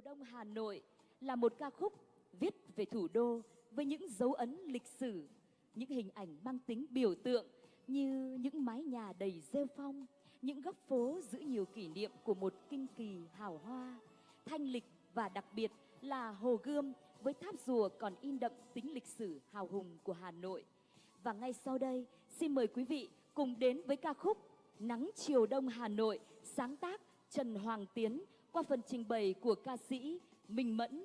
Đông Hà Nội là một ca khúc viết về thủ đô với những dấu ấn lịch sử, những hình ảnh mang tính biểu tượng như những mái nhà đầy rêu phong, những góc phố giữ nhiều kỷ niệm của một kinh kỳ hào hoa, thanh lịch và đặc biệt là Hồ Gươm với tháp rùa còn in đậm tính lịch sử hào hùng của Hà Nội. Và ngay sau đây, xin mời quý vị cùng đến với ca khúc Nắng chiều đông Hà Nội, sáng tác Trần Hoàng Tiến qua phần trình bày của ca sĩ Minh Mẫn.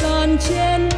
gian trên